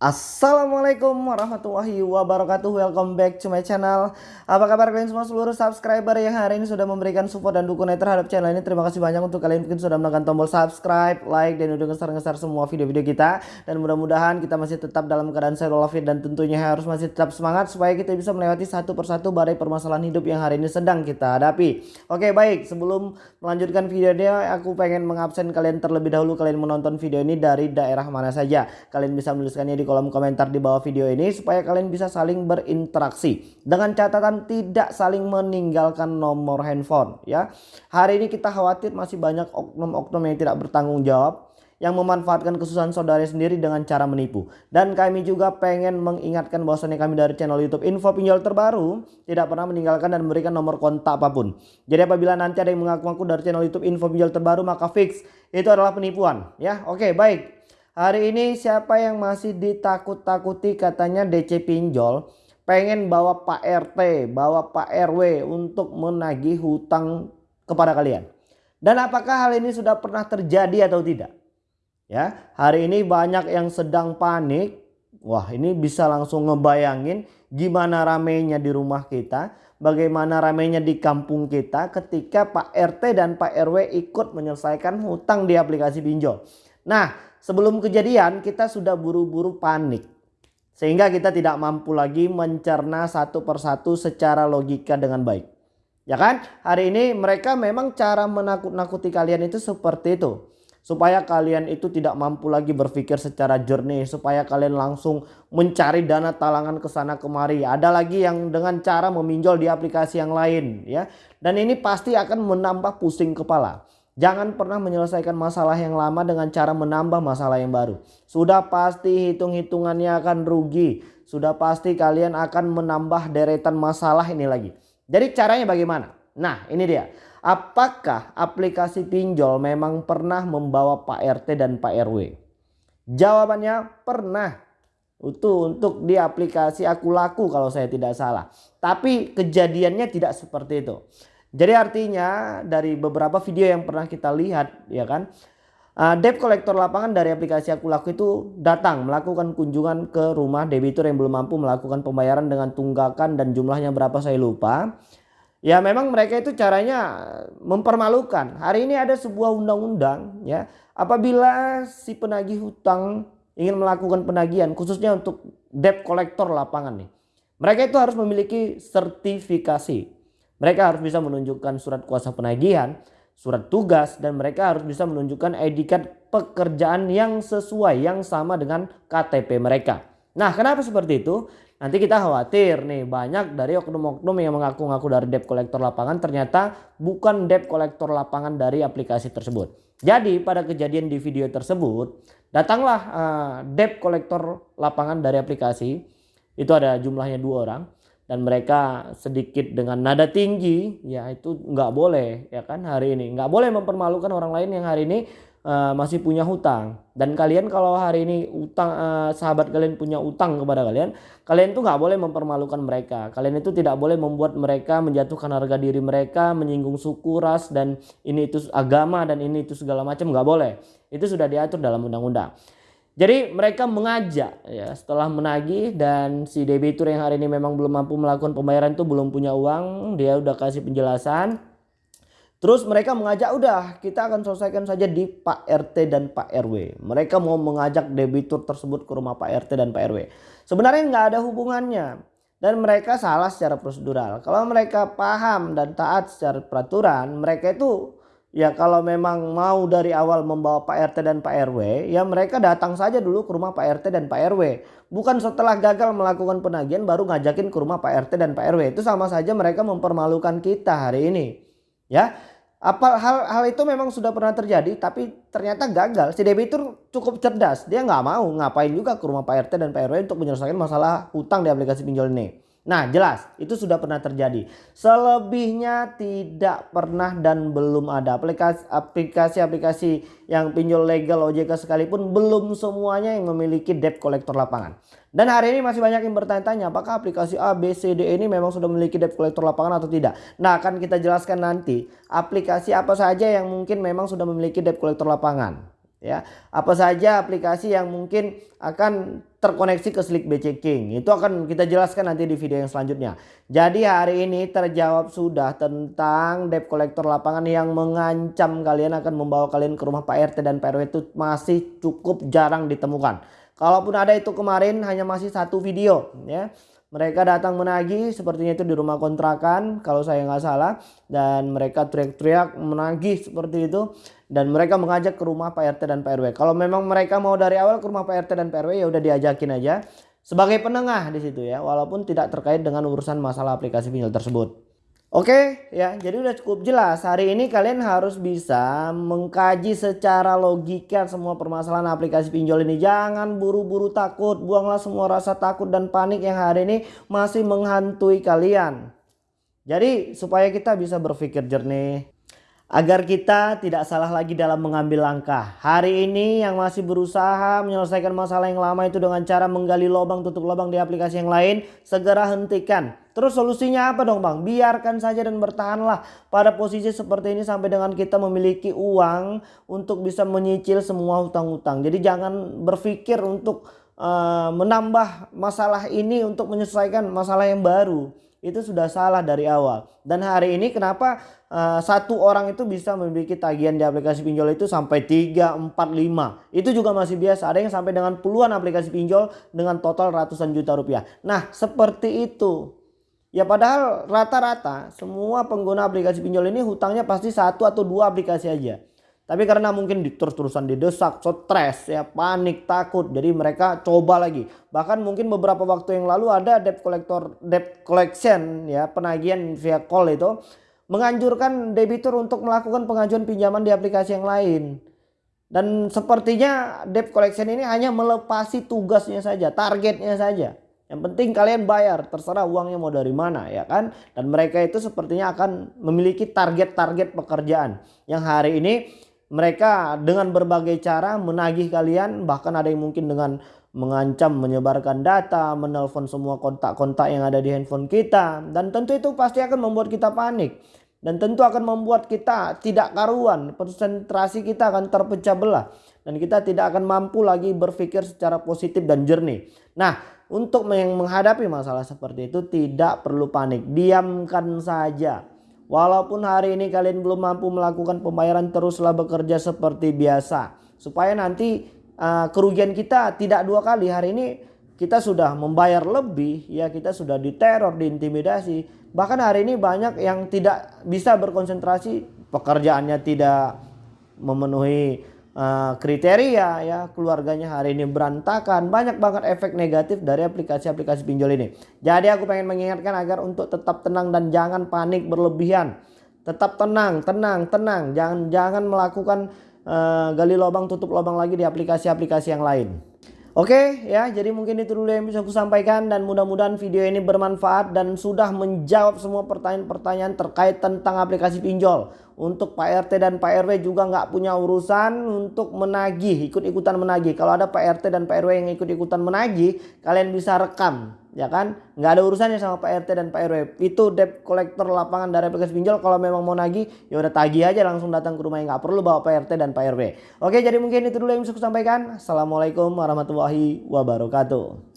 Assalamualaikum warahmatullahi wabarakatuh. Welcome back to my channel. Apa kabar kalian semua? Seluruh subscriber yang hari ini sudah memberikan support dan dukungan terhadap channel ini. Terima kasih banyak untuk kalian mungkin sudah menekan tombol subscribe, like, dan udah ngeser-ngeser semua video-video kita. Dan mudah-mudahan kita masih tetap dalam keadaan sehat walafiat Dan tentunya harus masih tetap semangat Supaya kita bisa melewati satu persatu badai permasalahan hidup yang hari ini sedang kita hadapi. Oke baik. Sebelum melanjutkan videonya Aku pengen mengabsen kalian terlebih dahulu Kalian menonton video ini dari daerah mana saja. Kalian bisa menuliskannya di kolom komentar di bawah video ini supaya kalian bisa saling berinteraksi dengan catatan tidak saling meninggalkan nomor handphone ya. Hari ini kita khawatir masih banyak oknum-oknum yang tidak bertanggung jawab yang memanfaatkan kesusahan saudara sendiri dengan cara menipu. Dan kami juga pengen mengingatkan bahwasannya kami dari channel YouTube Info Pinjol Terbaru tidak pernah meninggalkan dan memberikan nomor kontak apa pun. Jadi apabila nanti ada yang mengaku-ngaku dari channel YouTube Info Pinjol Terbaru maka fix itu adalah penipuan ya. Oke, baik. Hari ini siapa yang masih ditakut-takuti katanya DC pinjol pengen bawa Pak RT, bawa Pak RW untuk menagih hutang kepada kalian. Dan apakah hal ini sudah pernah terjadi atau tidak? Ya, hari ini banyak yang sedang panik. Wah, ini bisa langsung ngebayangin gimana ramenya di rumah kita, bagaimana ramenya di kampung kita ketika Pak RT dan Pak RW ikut menyelesaikan hutang di aplikasi pinjol. Nah, sebelum kejadian kita sudah buru-buru panik. Sehingga kita tidak mampu lagi mencerna satu persatu secara logika dengan baik. Ya kan? Hari ini mereka memang cara menakut-nakuti kalian itu seperti itu. Supaya kalian itu tidak mampu lagi berpikir secara jernih. Supaya kalian langsung mencari dana talangan ke sana kemari. Ada lagi yang dengan cara meminjol di aplikasi yang lain. ya. Dan ini pasti akan menambah pusing kepala. Jangan pernah menyelesaikan masalah yang lama dengan cara menambah masalah yang baru. Sudah pasti hitung-hitungannya akan rugi. Sudah pasti kalian akan menambah deretan masalah ini lagi. Jadi caranya bagaimana? Nah ini dia. Apakah aplikasi pinjol memang pernah membawa Pak RT dan Pak RW? Jawabannya pernah. Itu untuk di aplikasi aku laku kalau saya tidak salah. Tapi kejadiannya tidak seperti itu. Jadi artinya dari beberapa video yang pernah kita lihat ya kan uh, debt kolektor lapangan dari aplikasi aku laku itu datang melakukan kunjungan ke rumah debitur yang belum mampu melakukan pembayaran dengan tunggakan dan jumlahnya berapa saya lupa. Ya memang mereka itu caranya mempermalukan. Hari ini ada sebuah undang-undang ya apabila si penagih hutang ingin melakukan penagihan khususnya untuk debt kolektor lapangan nih. Mereka itu harus memiliki sertifikasi mereka harus bisa menunjukkan surat kuasa penagihan, surat tugas dan mereka harus bisa menunjukkan card pekerjaan yang sesuai yang sama dengan KTP mereka. Nah kenapa seperti itu? Nanti kita khawatir nih banyak dari oknum-oknum yang mengaku-ngaku dari debt kolektor lapangan ternyata bukan debt kolektor lapangan dari aplikasi tersebut. Jadi pada kejadian di video tersebut datanglah uh, debt kolektor lapangan dari aplikasi itu ada jumlahnya dua orang dan mereka sedikit dengan nada tinggi ya itu nggak boleh ya kan hari ini. Nggak boleh mempermalukan orang lain yang hari ini uh, masih punya hutang. Dan kalian kalau hari ini utang uh, sahabat kalian punya utang kepada kalian kalian tuh nggak boleh mempermalukan mereka. Kalian itu tidak boleh membuat mereka menjatuhkan harga diri mereka menyinggung suku ras dan ini itu agama dan ini itu segala macam nggak boleh. Itu sudah diatur dalam undang-undang jadi mereka mengajak ya setelah menagih dan si debitur yang hari ini memang belum mampu melakukan pembayaran itu belum punya uang dia udah kasih penjelasan. Terus mereka mengajak udah kita akan selesaikan saja di Pak RT dan Pak RW. Mereka mau mengajak debitur tersebut ke rumah Pak RT dan Pak RW. Sebenarnya nggak ada hubungannya dan mereka salah secara prosedural. Kalau mereka paham dan taat secara peraturan mereka itu Ya kalau memang mau dari awal membawa Pak RT dan Pak RW ya mereka datang saja dulu ke rumah Pak RT dan Pak RW. Bukan setelah gagal melakukan penagihan baru ngajakin ke rumah Pak RT dan Pak RW. Itu sama saja mereka mempermalukan kita hari ini. Ya apa hal hal itu memang sudah pernah terjadi tapi ternyata gagal. Si debitur cukup cerdas. Dia nggak mau ngapain juga ke rumah Pak RT dan Pak RW untuk menyelesaikan masalah hutang di aplikasi pinjol ini. Nah jelas itu sudah pernah terjadi. Selebihnya tidak pernah dan belum ada aplikasi-aplikasi yang pinjol legal OJK sekalipun belum semuanya yang memiliki debt collector lapangan. Dan hari ini masih banyak yang bertanya-tanya apakah aplikasi A, B, C, D ini memang sudah memiliki debt collector lapangan atau tidak. Nah akan kita jelaskan nanti aplikasi apa saja yang mungkin memang sudah memiliki debt collector lapangan. Ya. Apa saja aplikasi yang mungkin akan terkoneksi ke Slick BC King. Itu akan kita jelaskan nanti di video yang selanjutnya. Jadi hari ini terjawab sudah tentang debt collector lapangan yang mengancam kalian akan membawa kalian ke rumah Pak RT dan Pak RW itu masih cukup jarang ditemukan. Kalaupun ada itu kemarin hanya masih satu video ya. Mereka datang menagih sepertinya itu di rumah kontrakan kalau saya nggak salah dan mereka teriak-teriak menagih seperti itu dan mereka mengajak ke rumah Pak RT dan Pak RW. Kalau memang mereka mau dari awal ke rumah Pak RT dan Pak RW ya udah diajakin aja sebagai penengah di situ ya walaupun tidak terkait dengan urusan masalah aplikasi pinjol tersebut. Oke ya jadi udah cukup jelas hari ini kalian harus bisa mengkaji secara logika semua permasalahan aplikasi pinjol ini jangan buru-buru takut buanglah semua rasa takut dan panik yang hari ini masih menghantui kalian jadi supaya kita bisa berpikir jernih agar kita tidak salah lagi dalam mengambil langkah. Hari ini yang masih berusaha menyelesaikan masalah yang lama itu dengan cara menggali lubang tutup lubang di aplikasi yang lain, segera hentikan. Terus solusinya apa dong bang? Biarkan saja dan bertahanlah pada posisi seperti ini sampai dengan kita memiliki uang untuk bisa menyicil semua hutang-hutang. Jadi jangan berpikir untuk uh, menambah masalah ini untuk menyelesaikan masalah yang baru itu sudah salah dari awal. Dan hari ini kenapa uh, satu orang itu bisa memiliki tagihan di aplikasi pinjol itu sampai 3, 4, 5. Itu juga masih biasa. Ada yang sampai dengan puluhan aplikasi pinjol dengan total ratusan juta rupiah. Nah seperti itu. Ya padahal rata-rata semua pengguna aplikasi pinjol ini hutangnya pasti satu atau dua aplikasi aja. Tapi karena mungkin terus-terusan didesak, stres, ya panik, takut. Jadi mereka coba lagi. Bahkan mungkin beberapa waktu yang lalu ada debt collector, debt collection ya penagihan via call itu menganjurkan debitur untuk melakukan pengajuan pinjaman di aplikasi yang lain. Dan sepertinya debt collection ini hanya melepasi tugasnya saja, targetnya saja. Yang penting kalian bayar, terserah uangnya mau dari mana ya kan. Dan mereka itu sepertinya akan memiliki target-target pekerjaan. Yang hari ini mereka dengan berbagai cara menagih kalian bahkan ada yang mungkin dengan mengancam menyebarkan data menelpon semua kontak-kontak yang ada di handphone kita dan tentu itu pasti akan membuat kita panik dan tentu akan membuat kita tidak karuan konsentrasi kita akan terpecah belah dan kita tidak akan mampu lagi berpikir secara positif dan jernih nah untuk menghadapi masalah seperti itu tidak perlu panik diamkan saja Walaupun hari ini kalian belum mampu melakukan pembayaran teruslah bekerja seperti biasa. Supaya nanti uh, kerugian kita tidak dua kali. Hari ini kita sudah membayar lebih ya kita sudah diteror, diintimidasi. Bahkan hari ini banyak yang tidak bisa berkonsentrasi pekerjaannya tidak memenuhi uh, kriteria ya keluarganya hari ini berantakan. Banyak banget efek negatif dari aplikasi-aplikasi pinjol ini. Jadi aku pengen mengingatkan agar untuk tetap tenang dan jangan panik berlebihan. Tetap tenang tenang tenang. Jangan jangan melakukan uh, gali lubang tutup lubang lagi di aplikasi-aplikasi yang lain. Oke ya jadi mungkin itu dulu yang bisa aku sampaikan dan mudah-mudahan video ini bermanfaat dan sudah menjawab semua pertanyaan-pertanyaan terkait tentang aplikasi pinjol. Untuk Pak RT dan Pak RW juga nggak punya urusan untuk menagih, ikut-ikutan menagih. Kalau ada Pak RT dan Pak RW yang ikut-ikutan menagih, kalian bisa rekam, ya kan? Nggak ada urusannya sama Pak RT dan Pak RW. Itu debt collector lapangan dari aplikasi pinjol. Kalau memang mau nagih, ya udah tagih aja langsung datang ke rumah yang nggak perlu bawa Pak RT dan Pak RW. Oke, jadi mungkin itu dulu yang bisa saya sampaikan. Assalamualaikum warahmatullahi wabarakatuh.